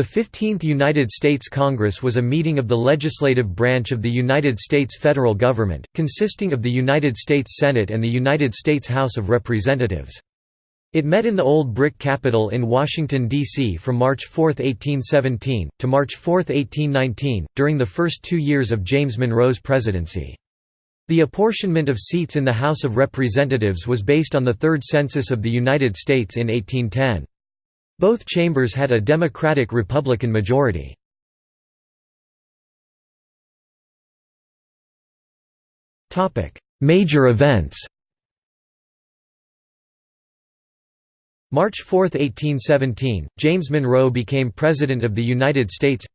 The 15th United States Congress was a meeting of the legislative branch of the United States federal government, consisting of the United States Senate and the United States House of Representatives. It met in the Old Brick Capitol in Washington, D.C. from March 4, 1817, to March 4, 1819, during the first two years of James Monroe's presidency. The apportionment of seats in the House of Representatives was based on the Third Census of the United States in 1810. Both chambers had a Democratic-Republican majority. Major events. March 4, 1817, James Monroe became President of the United States.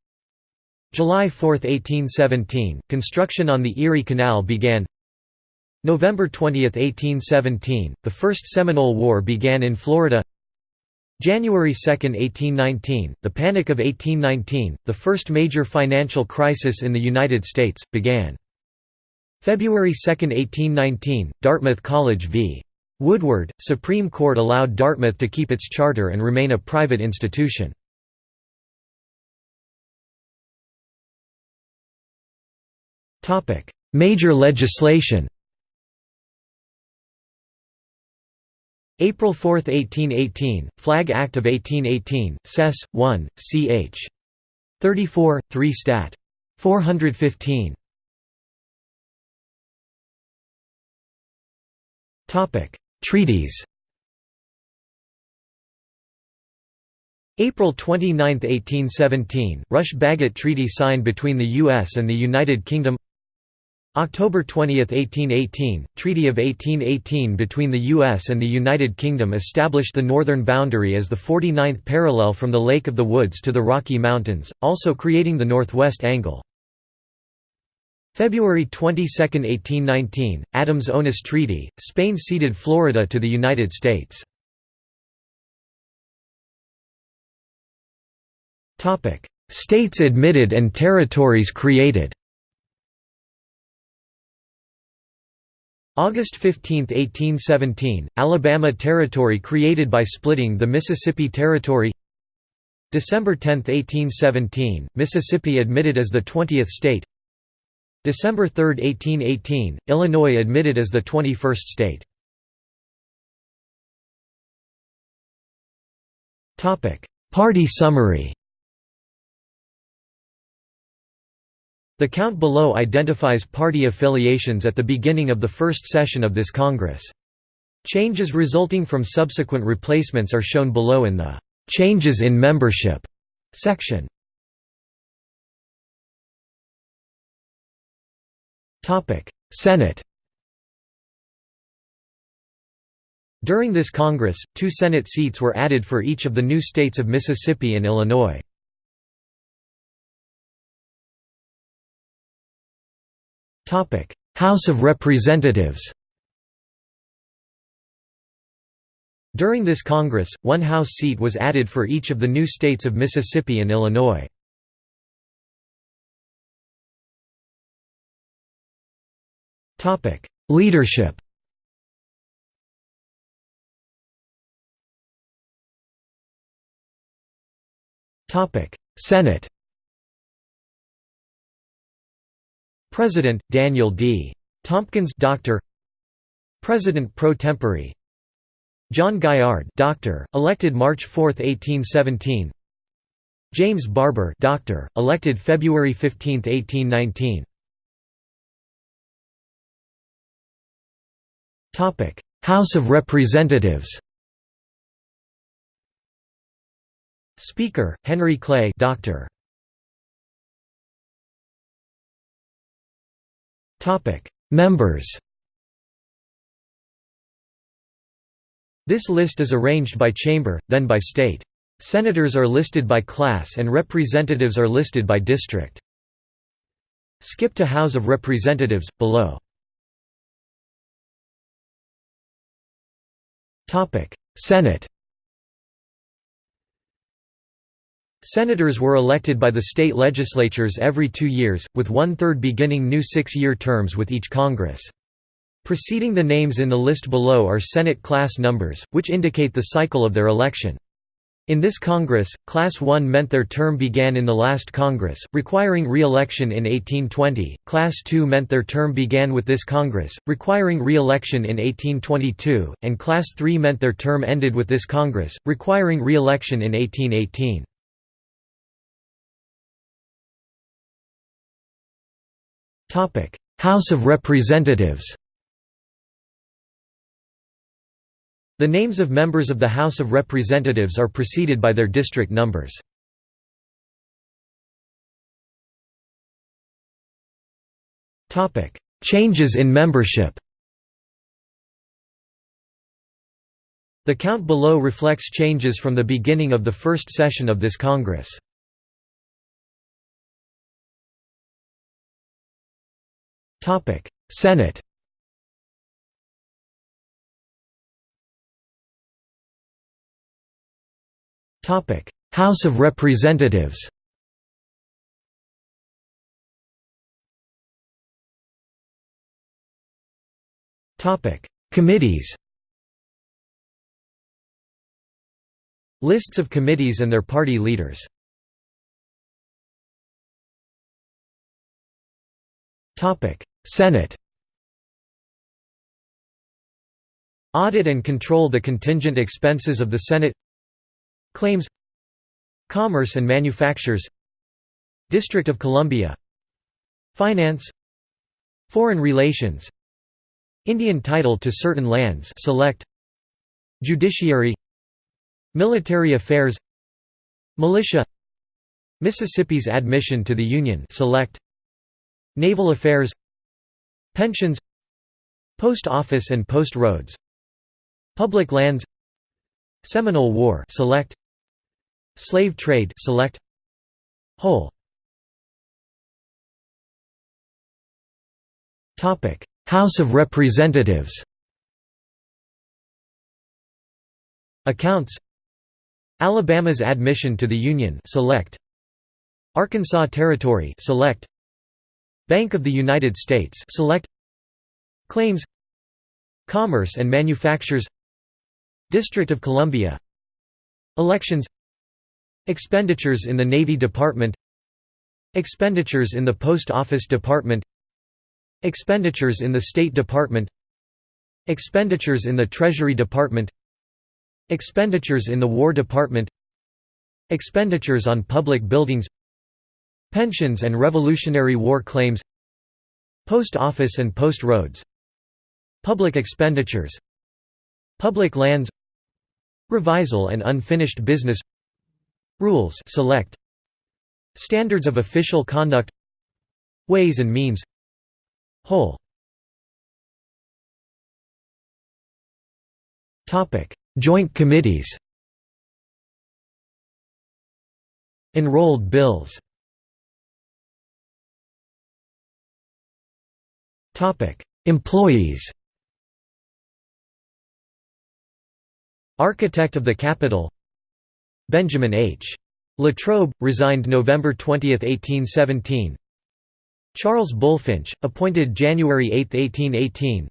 July 4, 1817, construction on the Erie Canal began. November 20, 1817, the First Seminole War began in Florida January 2, 1819, the Panic of 1819, the first major financial crisis in the United States, began. February 2, 1819, Dartmouth College v. Woodward, Supreme Court allowed Dartmouth to keep its charter and remain a private institution. Major legislation April 4, 1818, Flag Act of 1818, Sess. 1, ch. 34, 3 Stat. 415. Treaties April 29, 1817, Rush-Bagot Treaty signed between the U.S. and the United Kingdom October 20, 1818, Treaty of 1818 between the U.S. and the United Kingdom established the northern boundary as the 49th parallel from the Lake of the Woods to the Rocky Mountains, also creating the northwest angle. February 22, 1819, Adams-Onis Treaty, Spain ceded Florida to the United States. States admitted and territories created August 15, 1817, Alabama Territory created by splitting the Mississippi Territory. December 10, 1817, Mississippi admitted as the 20th state. December 3, 1818, Illinois admitted as the 21st state. Party summary The count below identifies party affiliations at the beginning of the first session of this Congress. Changes resulting from subsequent replacements are shown below in the "'Changes in Membership' section. Senate During this Congress, two Senate seats were added for each of the new states of Mississippi and Illinois. House of Representatives During this Congress, one House seat was added for each of the new states of Mississippi and Illinois. Topic: Leadership Topic: Senate President Daniel D. Tompkins Doctor. President pro tempore. John Gaillard Doctor elected March 4, 1817 James Barbour Doctor elected February 15, 1819 Topic House of Representatives. Speaker Henry Clay Doctor Members This list is arranged by chamber, then by state. Senators are listed by class and representatives are listed by district. Skip to House of Representatives, below. Senate Senators were elected by the state legislatures every two years, with one-third beginning new six-year terms with each Congress. Preceding the names in the list below are Senate class numbers, which indicate the cycle of their election. In this Congress, Class 1 meant their term began in the last Congress, requiring re-election in 1820, Class 2 meant their term began with this Congress, requiring re-election in 1822, and Class 3 meant their term ended with this Congress, requiring re-election in 1818. House of Representatives The names of members of the House of Representatives are preceded by their district numbers. Changes in membership The count below reflects changes from the beginning of the first session of this Congress. Senate House of Representatives Topic. Committees Lists of committees and their party leaders Senate. Audit and control the contingent expenses of the Senate. Claims. Commerce and Manufactures. District of Columbia. Finance. Foreign Relations. Indian title to certain lands. Select. Judiciary. Military Affairs. Militia. Mississippi's admission to the Union. Select. Naval Affairs Pensions Post Office and Post Roads Public Lands Seminole War select Slave trade select Whole. Topic House of Representatives. Accounts. Alabama's admission to the Union select Arkansas Territory select Bank of the United States select Claims Commerce and Manufactures District of Columbia Elections Expenditures in the Navy Department Expenditures in the Post Office Department Expenditures in the State Department Expenditures in the Treasury Department Expenditures in the War Department Expenditures on public buildings Pensions and Revolutionary War claims Post Office and Post Roads Public expenditures Public lands Revisal and unfinished business Rules select Standards of official conduct Ways and means Whole. Joint committees. Enrolled bills Employees Architect of the Capitol Benjamin H. Latrobe, resigned November 20, 1817 Charles Bulfinch, appointed January 8, 1818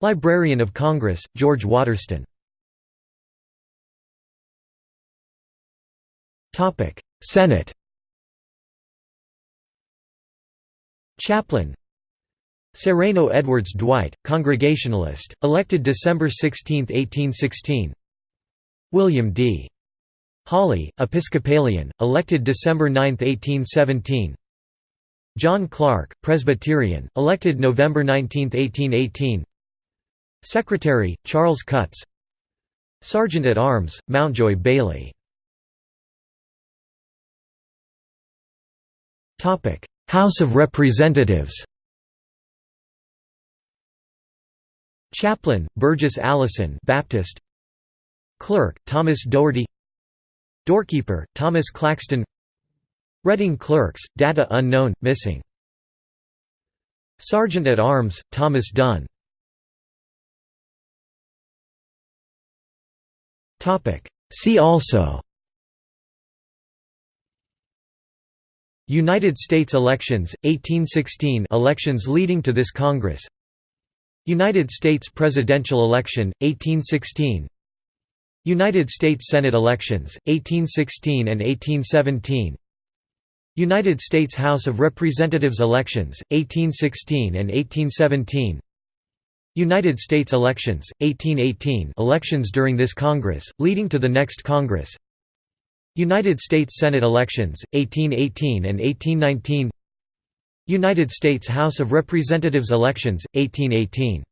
Librarian of Congress, George Waterston. Senate Chaplain Sereno Edwards Dwight, Congregationalist, elected December 16, 1816 William D. Hawley, Episcopalian, elected December 9, 1817 John Clark, Presbyterian, elected November 19, 1818 Secretary, Charles Cutts. Sergeant at Arms, Mountjoy Bailey. House of Representatives Chaplain, Burgess Allison Baptist. Clerk, Thomas Dougherty. Doorkeeper, Thomas Claxton. Reading Clerks, data unknown, missing. Sergeant at Arms, Thomas Dunn. See also. United States elections, 1816 elections leading to this Congress United States presidential election, 1816 United States Senate elections, 1816 and 1817 United States House of Representatives elections, 1816 and 1817 United States elections, 1818 elections during this Congress, leading to the next Congress. United States Senate elections, 1818 and 1819 United States House of Representatives elections, 1818